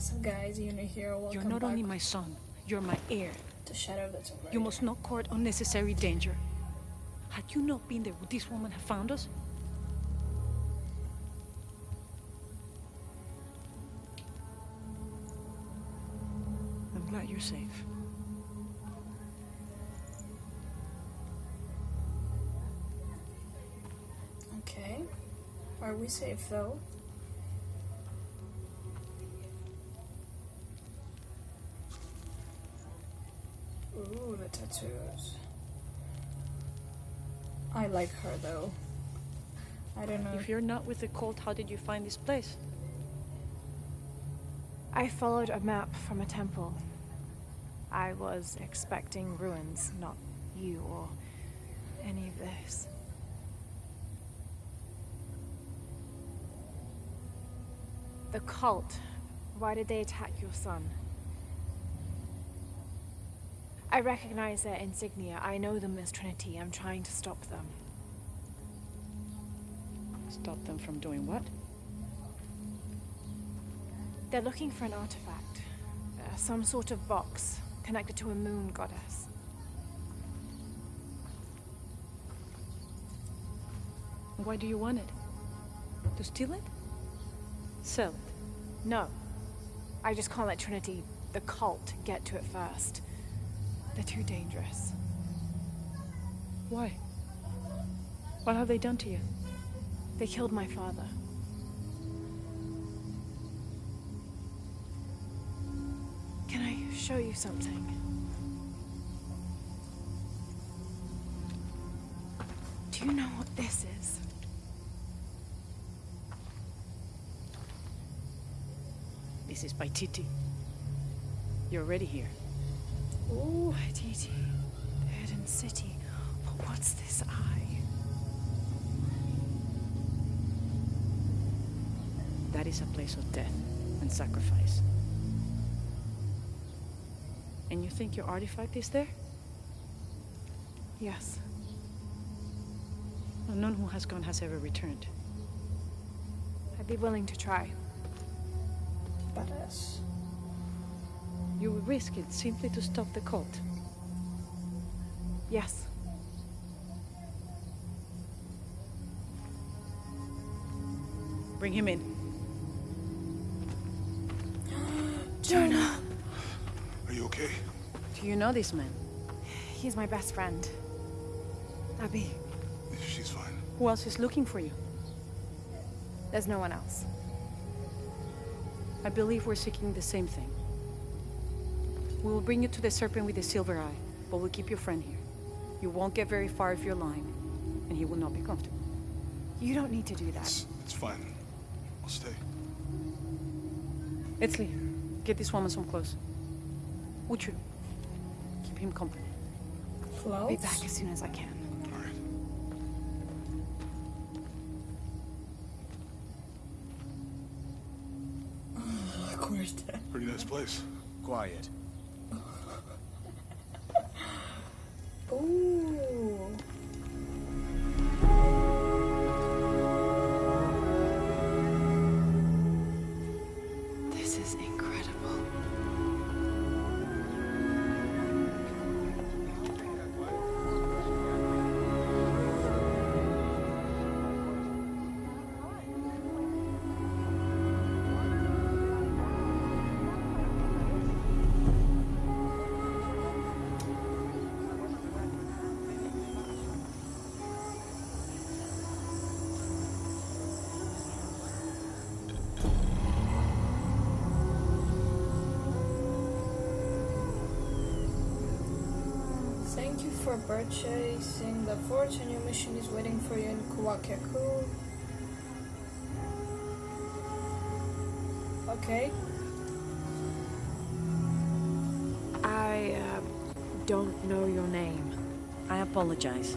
What's up, guys? Yuna here. Welcome You're not back only my son, you're my heir. to Shadow that's over You must not court unnecessary danger. Had you not been there, would this woman have found us? I'm glad you're safe. Okay. Are we safe though? Ooh, the tattoos. I like her though. I don't know. If you're not with the cult, how did you find this place? I followed a map from a temple. I was expecting ruins, not you or any of this. The cult. Why did they attack your son? I recognize their insignia. I know them as Trinity. I'm trying to stop them. Stop them from doing what? They're looking for an artifact. Uh, some sort of box connected to a moon goddess. Why do you want it? To steal it? Sell it. No. I just can't let Trinity, the cult, get to it first. They're too dangerous. Why? What have they done to you? They killed my father. Can I show you something? Do you know what this is? This is Paititi. You're already here. The hidden city. But what's this eye? That is a place of death and sacrifice. And you think your artifact is there? Yes. Well, none who has gone has ever returned. I'd be willing to try. Badass. You would risk it simply to stop the cult. Yes. Bring him in. Jonah! Are you okay? Do you know this man? He's my best friend. Abby, She's fine. Who else is looking for you? there's no one else. I believe we're seeking the same thing. We will bring you to the serpent with the silver eye, but we'll keep your friend here. You won't get very far if you're lying, and he will not be comfortable. You don't need to do that. It's, it's fine. I'll stay. Etzli, get this woman some clothes. Uchu, keep him company. I'll be back as soon as I can. All right. Of course. Pretty nice place. Quiet. For purchasing the fortune. Your mission is waiting for you in Kuwaq Yaku. Okay. I uh, don't know your name. I apologize.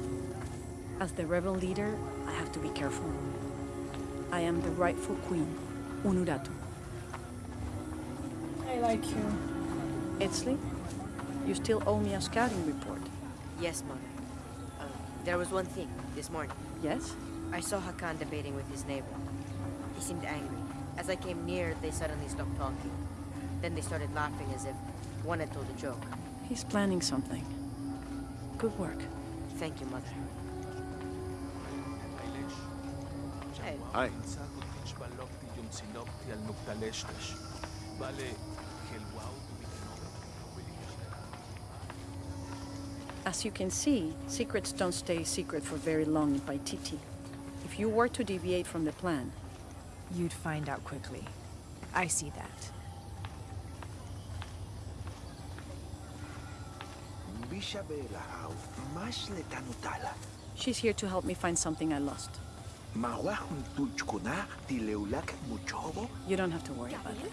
As the rebel leader, I have to be careful. I am the rightful queen, Unuratu. I like you. Etzli, you still owe me a scouting report. Yes, Mother. Uh, there was one thing, this morning. Yes? I saw Hakan debating with his neighbor. He seemed angry. As I came near, they suddenly stopped talking. Then they started laughing as if one had told a joke. He's planning something. Good work. Thank you, Mother. Hey, Hi. As you can see, secrets don't stay secret for very long in Paititi. If you were to deviate from the plan, You'd find out quickly. I see that. Bishabela hau, mas letanutala. she's here to help me find something I lost. Mawahun tuchkuna, tileulak muchobo. You don't have to worry about it.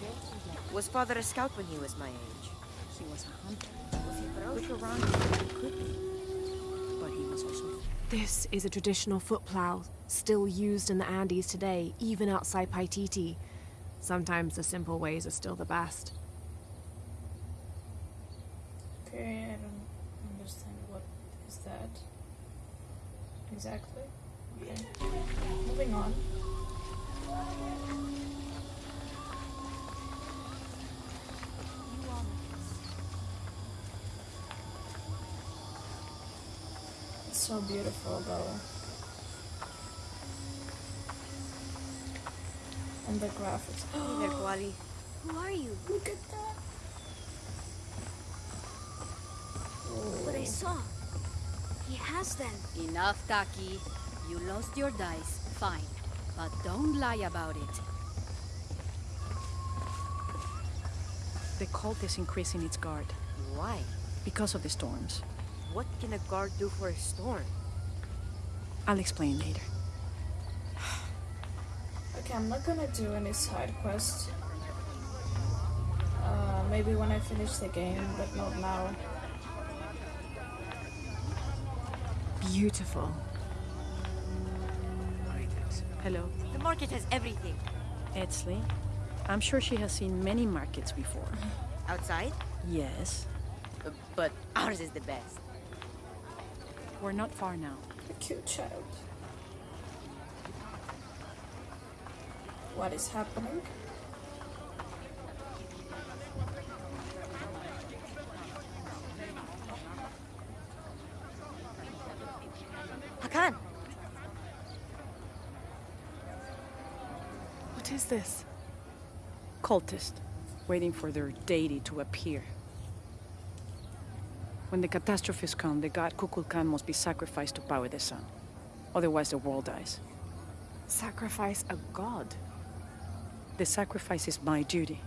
Ja, imuogen. Kujali kelehen. Wakau Jacob. was father a scout when he was my age? He was a hunter. Was he Quick around? He could be. But he was also This is a traditional foot plow, still used in the Andes today, even outside Paititi. Sometimes the simple ways are still the best. Okay, I don't understand what is that exactly. Okay, moving on. So beautiful though. And the graphics. Hey there, Kuali. Who are you? Look at that. Oh. What I saw. He has them. Enough, Taki. You lost your dice, fine. But don't lie about it. The cult is increasing its guard Why? because of the storms. What can a guard do for a storm? I'll explain later. Okay, I'm not gonna do any side quests. Uh, maybe when I finish the game, but not now. Beautiful. Hello, The market has everything. Etzli. I'm sure she has seen many markets before. Outside? Yes. Uh, but ours is the best. We're not far now. A cute child. What is happening? Hakan! What is this? Cultist, waiting for their deity to appear. When the catastrophes come, the god Kukulkan must be sacrificed to power the sun. Otherwise, the world dies. Sacrifice a god. The sacrifice is my duty.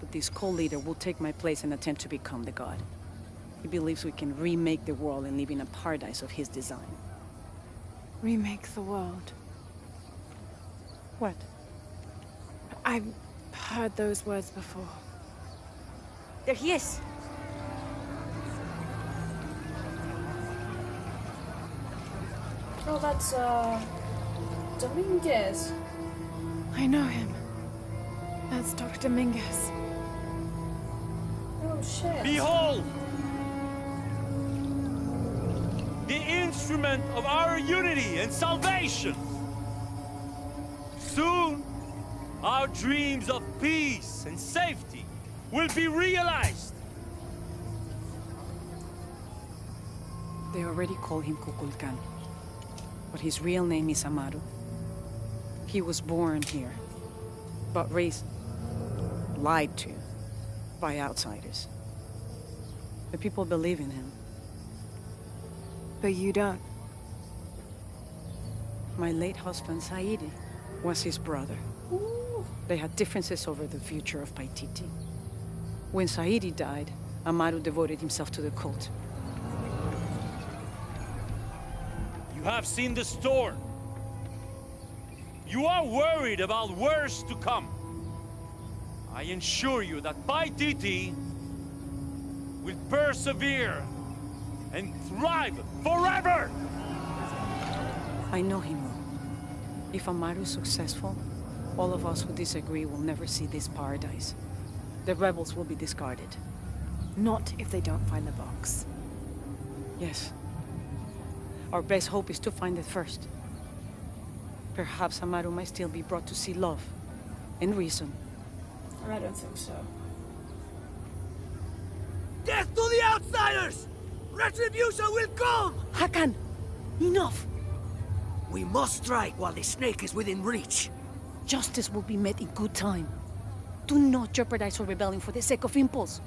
But this cult leader will take my place and attempt to become the god. He believes we can remake the world and live in a paradise of his design. Remake the world. What? I've heard those words before. There he is! Oh, that's uh, Dominguez. I know him. That's Dr. Mingus. Oh shit. Behold! The instrument of our unity and salvation! Soon, our dreams of peace and safety will be realized! They already call him Kukulkan. But his real name is Amaru. He was born here, but raised, lied to, by outsiders. The people believe in him. But you don't. My late husband, Saidi, was his brother. They had differences over the future of Paititi. When Saidi died, Amaru devoted himself to the cult. Have seen the storm. You are worried about worse to come. I assure you that Paititi will persevere and thrive forever! I know him. will. If Amaru is successful, all of us who disagree will never see this paradise. The rebels will be discarded. Not if they don't find the box. Yes. Our best hope is to find it first. Perhaps Amaru might still be brought to see love and reason. I don't think so. Death to the outsiders! Retribution will come! Hakan! Enough! We must strike while the snake is within reach. Justice will be met in good time. Do not jeopardize our rebellion for the sake of impulse.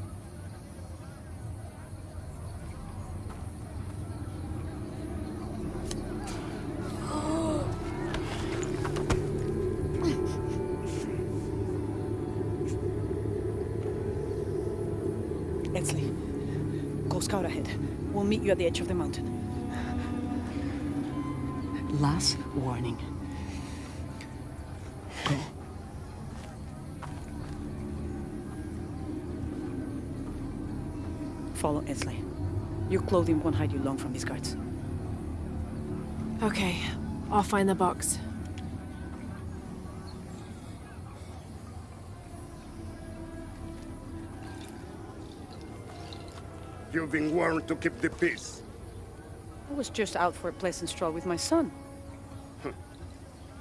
You at the edge of the mountain. Last warning. Follow Etzli. Your clothing won't hide you long from these guards. Okay, I'll find the box. You've been warned to keep the peace. I was just out for a pleasant stroll with my son.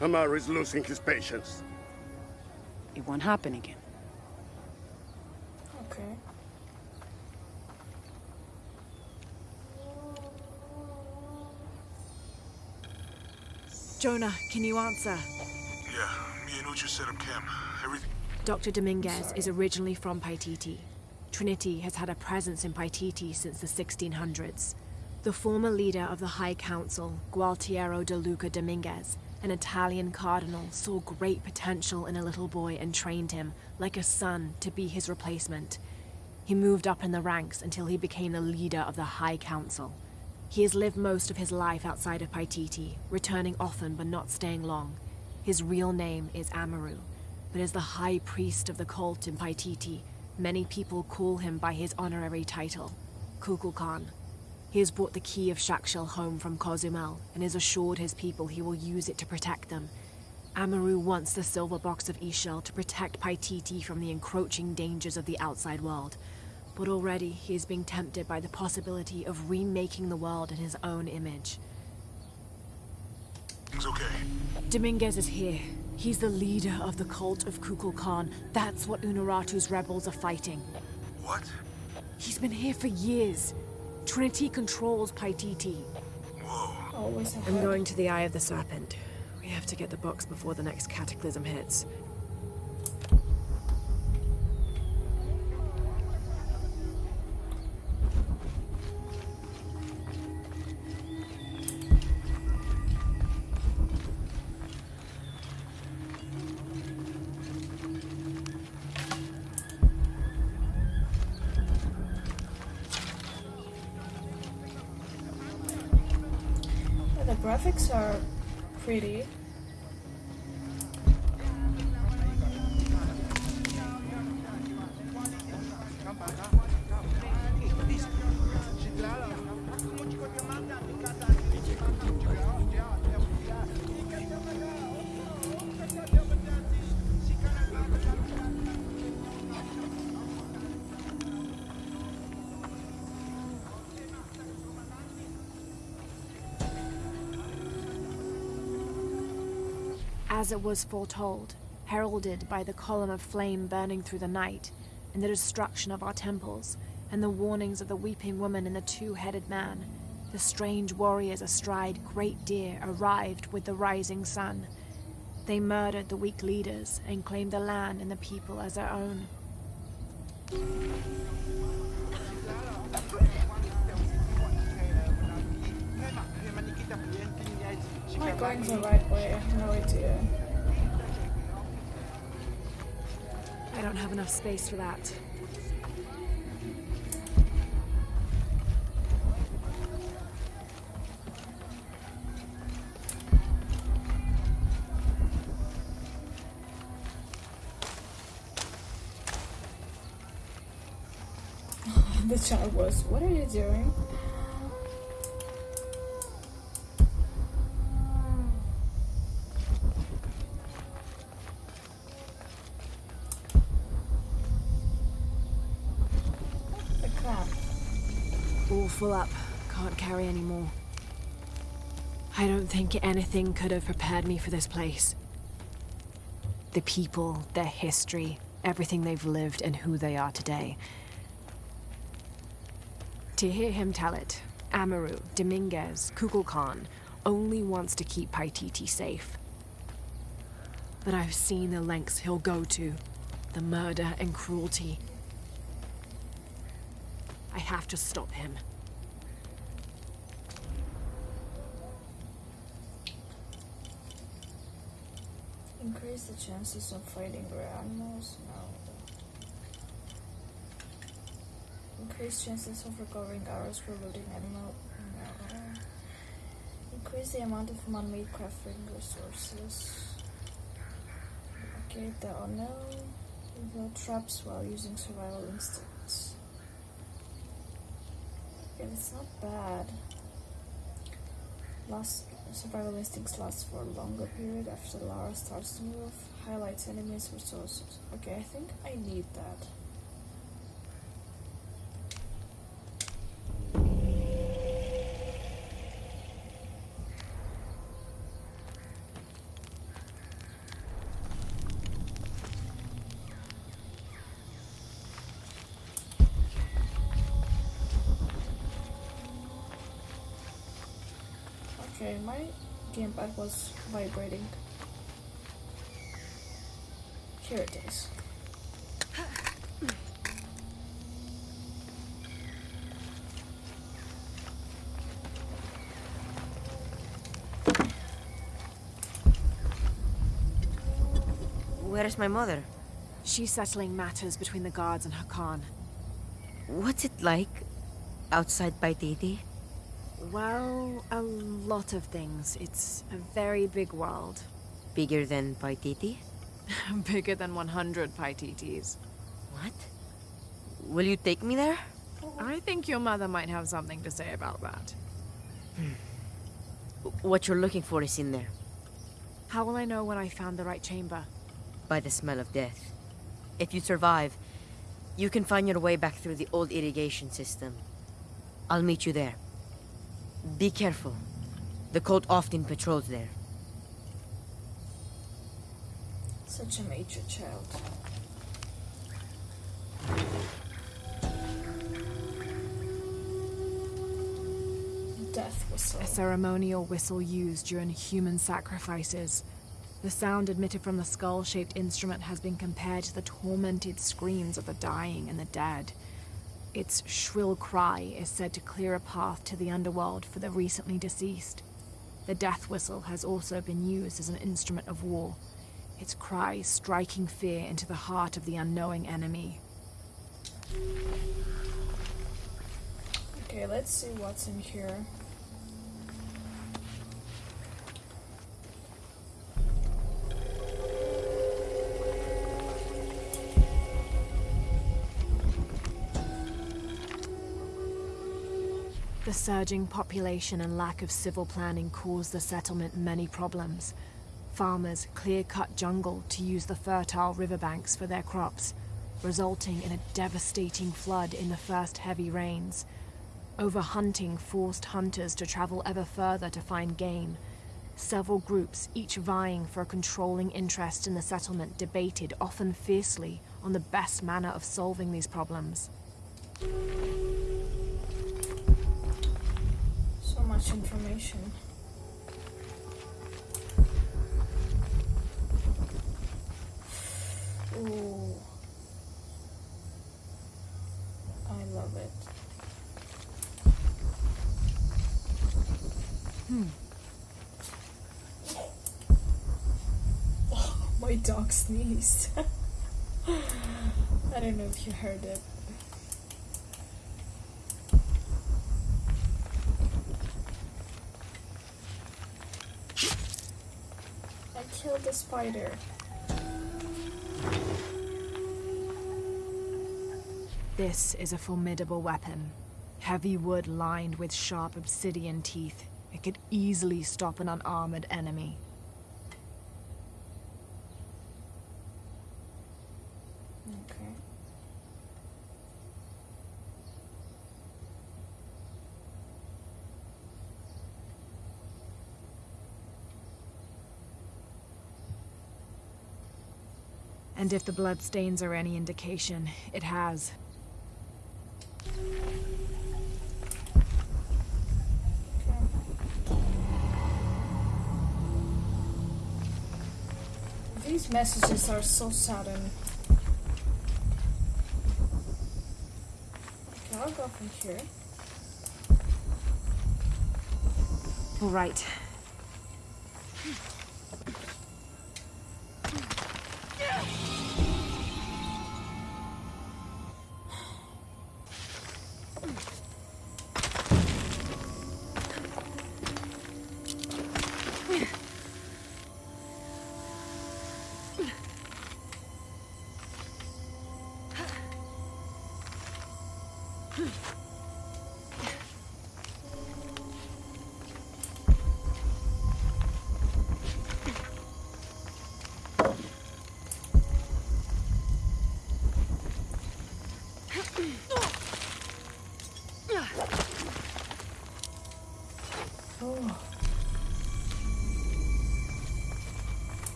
Amar is losing his patience. It won't happen again. Okay. Jonah, can you answer? Yeah, me and Uchu set up camp. Everything. Dr. Dominguez is originally from Paititi. Trinity has had a presence in Paititi since the 1600s. The former leader of the High Council, Gualtiero de Luca Dominguez, an Italian cardinal, saw great potential in a little boy and trained him, like a son, to be his replacement. He moved up in the ranks until he became the leader of the High Council. He has lived most of his life outside of Paititi, returning often but not staying long. His real name is Amaru, but as the High Priest of the cult in Paititi, many people call him by his honorary title, Kukulkan. He has brought the key of Chak Chel home from Cozumel and has assured his people he will use it to protect them. Amaru wants the silver box of Ix Chel to protect Paititi from the encroaching dangers of the outside world. But already he is being tempted by the possibility of remaking the world in his own image. Things okay? Dominguez is here. He's the leader of the cult of Kukulkan. That's what Unuratu's rebels are fighting. What? He's been here for years. Trinity controls Paititi. Whoa. Always I'm going to the Eye of the Serpent. We have to get the box before the next cataclysm hits. Graphics are pretty. As it was foretold, heralded by the column of flame burning through the night, and the destruction of our temples, and the warnings of the weeping woman and the two-headed man, the strange warriors astride great deer arrived with the rising sun. They murdered the weak leaders and claimed the land and the people as their own. Am I going the right way? I have no idea. I don't have enough space for that. the child was, what are you doing? The crap. All full up. Can't carry any more. I don't think anything could have prepared me for this place. The people, their history, everything they've lived, and who they are today. To hear him tell it, Amaru, Dominguez, Kukulkan only wants to keep Paititi safe. But I've seen the lengths he'll go to, the murder and cruelty. I have to stop him. Increase the chances of fighting rare animals? No. Increase chances of recovering arrows for looting animal? No. Increase the amount of man-made crafting resources. Okay, the unknown. Without traps while using survival instincts. Okay, not bad. Last survival instincts last for a longer period after Lara starts to move. Highlights enemies resources. Okay, I think I need that. Okay, my gamepad was vibrating. Here it is. Where is my mother? She's settling matters between the guards and Hakan. What's it like outside Paititi? Well, a lot of things. It's a very big world. Bigger than Paititi? Bigger than 100 Paititis. What? Will you take me there? I think your mother might have something to say about that. Hmm. What you're looking for is in there. How will I know when I found the right chamber? By the smell of death. If you survive, you can find your way back through the old irrigation system. I'll meet you there. Be careful. The cult often patrols there. Such a major child. Death whistle. A ceremonial whistle used during human sacrifices. The sound emitted from the skull-shaped instrument has been compared to the tormented screams of the dying and the dead. Its shrill cry is said to clear a path to the underworld for the recently deceased. The death whistle has also been used as an instrument of war, its cry striking fear into the heart of the unknowing enemy. Okay, let's see what's in here. The surging population and lack of civil planning caused the settlement many problems. Farmers clear-cut jungle to use the fertile riverbanks for their crops, resulting in a devastating flood in the first heavy rains. Overhunting forced hunters to travel ever further to find game. Several groups, each vying for a controlling interest in the settlement, debated, often fiercely, on the best manner of solving these problems. Much information. Ooh. I love it. Hmm. My dog sneezed. I don't know if you heard it. I killed the spider. This is a formidable weapon. Heavy wood lined with sharp obsidian teeth. It could easily stop an unarmored enemy. Okay. And if the bloodstains are any indication, it has. These messages are so sudden. Okay, I'll go from here. All right.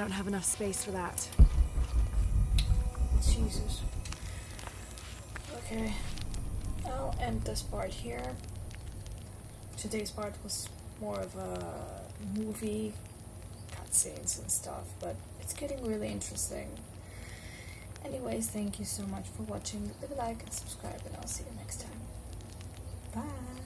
Don't have enough space for that. Jesus. Okay. I'll end this part here. Today's part was more of a movie, cutscenes and stuff, but it's getting really interesting. Anyways, thank you so much for watching. Leave a like and subscribe, and I'll see you next time. Bye.